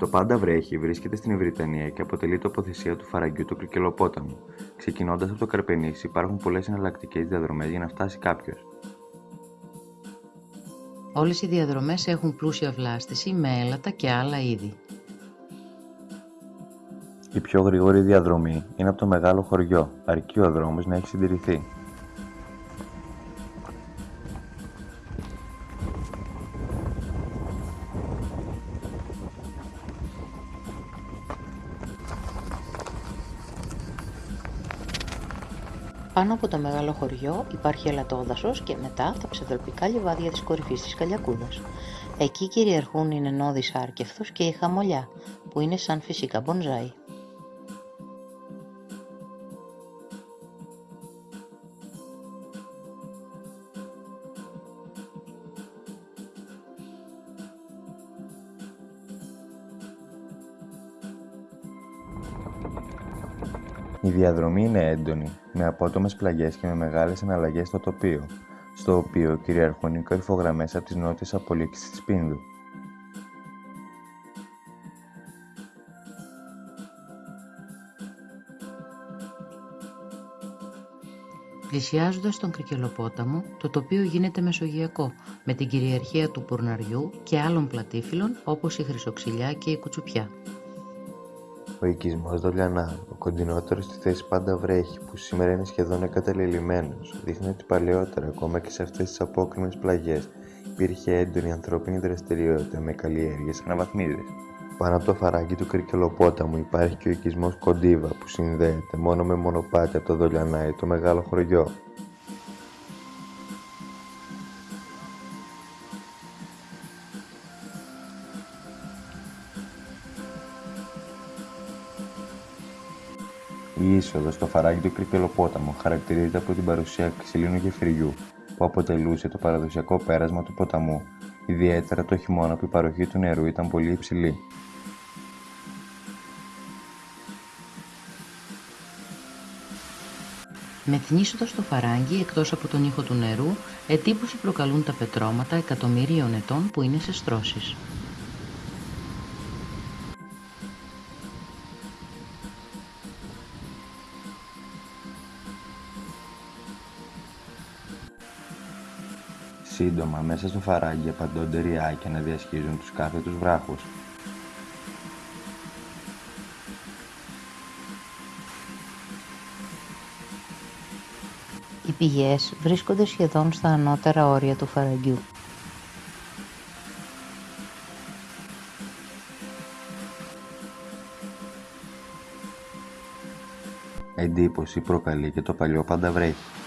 Το Πάντα Βρέχει βρίσκεται στην Ευρυτανία και αποτελεί τοποθεσία του φαραγγιού του Κρικελοπόταμου. Ξεκινώντας από το Καρπενήσι, υπάρχουν πολλές εναλλακτικές διαδρομές για να φτάσει κάποιος. Όλες οι διαδρομές έχουν πλούσια βλάστηση με έλατα και άλλα είδη. Η πιο γρήγορη διαδρομή είναι από το μεγάλο χωριό, αρκεί ο δρόμος να έχει συντηρηθεί. Πάνω από το μεγάλο χωριό υπάρχει ελατόδασος και μετά τα ψευδροπικά λιβάδια της κορυφής της Καλιακούδας. Εκεί κυριαρχούν η νενώδης άρκευθος και η χαμολιά, που είναι σαν φυσικά μπονζάι. Η διαδρομή είναι έντονη, με απότομες πλαγιές και με μεγάλες εναλλαγές στο τοπίο, στο οποίο κυριαρχούν οι κορυφογραμμές από τις νότιες απολύξεις της Πίνδου. Πλησιάζοντας τον Κρικελοπόταμο, το τοπίο γίνεται μεσογειακό, με την κυριαρχία του Πουρναριού και άλλων πλατήφυλλων όπως η Χρυσοξυλιά και η Κουτσουπιά. Ο οικισμός Δολιανά, ο κοντινότερος στη θέση πάντα βρέχει, που σήμερα είναι σχεδόν εγκαταλελειμμένος, δείχνει ότι παλαιότερα, ακόμα και σε αυτές τις απόκριμες πλαγιές, υπήρχε έντονη ανθρώπινη δραστηριότητα με καλλιέργειες αναβαθμίδες. Πάνω από το φαράγγι του Κρικελοπόταμου υπάρχει και ο οικισμός Κοντίβα που συνδέεται μόνο με μονοπάτι από το Δολιανά ή το μεγάλο χωριό. Η είσοδος στο φαράγγι του Κρικελοπόταμου χαρακτηρίζεται από την παρουσία ξυλίνου γεφυριού που αποτελούσε το παραδοσιακό πέρασμα του ποταμού, ιδιαίτερα το χειμώνα που η παροχή του νερού ήταν πολύ υψηλή. Με την είσοδο στο φαράγγι, εκτός από τον ήχο του νερού, εντύπωση προκαλούν τα πετρώματα εκατομμυρίων ετών που είναι σε στρώσεις. Σύντομα, μέσα στο φαράγγι απαντώνται ριάκια να διασχίζουν τους κάθετους βράχους. Οι πηγές βρίσκονται σχεδόν στα ανώτερα όρια του φαραγγιού. Εντύπωση προκαλεί και το παλιό πανταβρέχι.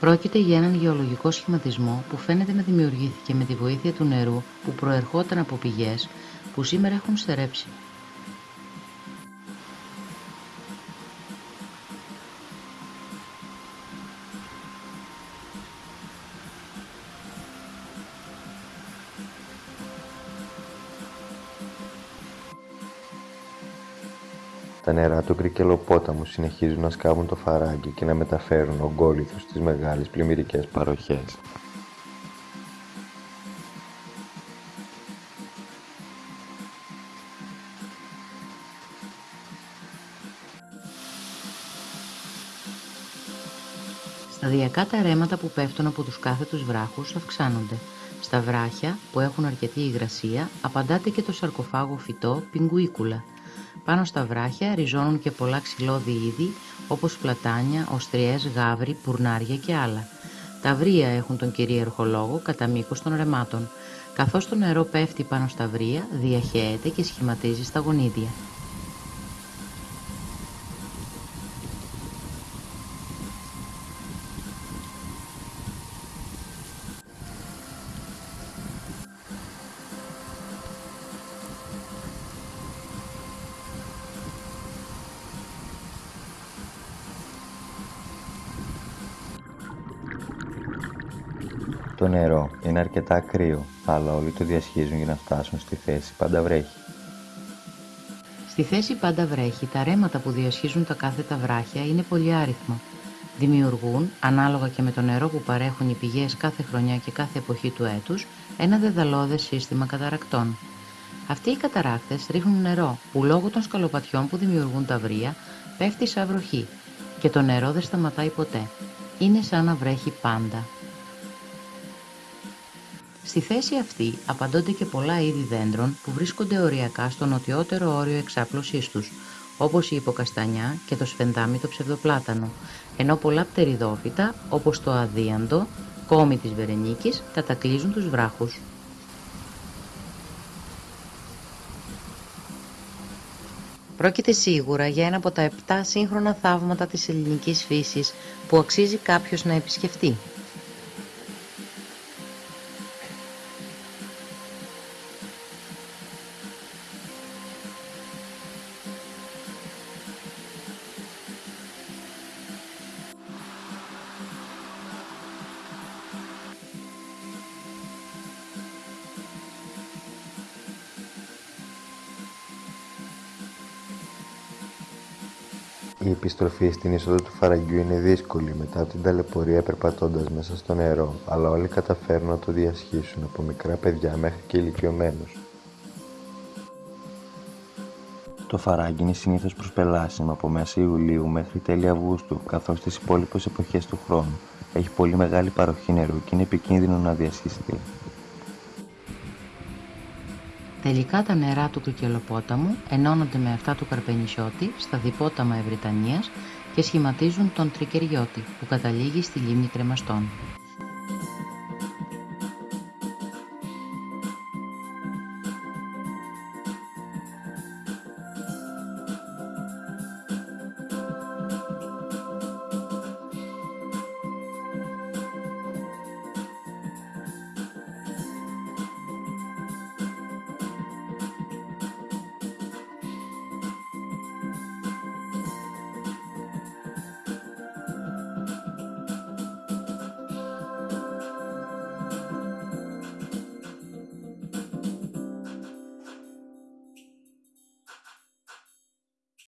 Πρόκειται για έναν γεωλογικό σχηματισμό που φαίνεται να δημιουργήθηκε με τη βοήθεια του νερού που προερχόταν από πηγές που σήμερα έχουν στερέψει. Τα νερά του Κρικελοπόταμου συνεχίζουν να σκάβουν το φαράγγι και να μεταφέρουν ογκόληθους στις μεγάλες πλημμυρικές παροχές. Σταδιακά τα ρέματα που πέφτουν από τους κάθετους βράχους αυξάνονται. Στα βράχια, που έχουν αρκετή υγρασία, απαντάται και το σαρκοφάγο φυτό πιγκουίκουλα, πάνω στα βράχια ριζώνουν και πολλά ξυλώδη είδη όπως πλατάνια, οστριές, γάβρι, πουρνάρια και άλλα. Τα βρία έχουν τον κυρίαρχο λόγο κατά μήκος των ρεμάτων. Καθώς το νερό πέφτει πάνω στα βρία, διαχέεται και σχηματίζει στα γονίδια. Νερό είναι αρκετά κρύο, αλλά όλοι το διασχίζουν για να φτάσουν στη θέση πάντα βρέχει. Στη θέση πάντα βρέχει, τα ρέματα που διασχίζουν τα κάθετα βράχια είναι πολύ άριθμα. Δημιουργούν, ανάλογα και με το νερό που παρέχουν οι πηγές κάθε χρονιά και κάθε εποχή του έτους, ένα δεδαλώδες σύστημα καταρακτών. Αυτοί οι καταράκτες ρίχνουν νερό που λόγω των σκαλοπατιών που δημιουργούν τα βρύα πέφτει σαν βροχή και το νερό δεν σταματάει ποτέ. Είναι σαν να βρέχει πάντα. Στη θέση αυτή απαντώνται και πολλά είδη δέντρων που βρίσκονται οριακά στο νοτιότερο όριο εξάπλωσής τους, όπως η υποκαστανιά και το σφεντάμι το ψευδοπλάτανο, ενώ πολλά πτεριδόφυτα, όπως το αδίαντο, κόμι της Βερενίκης, κατακλείζουν τους βράχους. Πρόκειται σίγουρα για ένα από τα επτά σύγχρονα θαύματα της ελληνικής φύσης που αξίζει κάποιος να επισκεφτεί. Η επιστροφή στην είσοδο του φαραγγιού είναι δύσκολη μετά από την ταλαιπωρία περπατώντας μέσα στο νερό, αλλά όλοι καταφέρνουν να το διασχίσουν από μικρά παιδιά μέχρι και ηλικιωμένους. Το φαράγγι είναι συνήθως προσπελάσιμο από μέσα Ιουλίου μέχρι τέλη Αυγούστου, καθώς στις υπόλοιπες εποχές του χρόνου έχει πολύ μεγάλη παροχή νερού και είναι επικίνδυνο να διασχιστεί. Τελικά τα νερά του Κρικελοπόταμου ενώνονται με αυτά του Καρπενισιώτη στα διπόταμα Ευρυτανίας και σχηματίζουν τον Τρικεριώτη που καταλήγει στη λίμνη Κρεμαστών.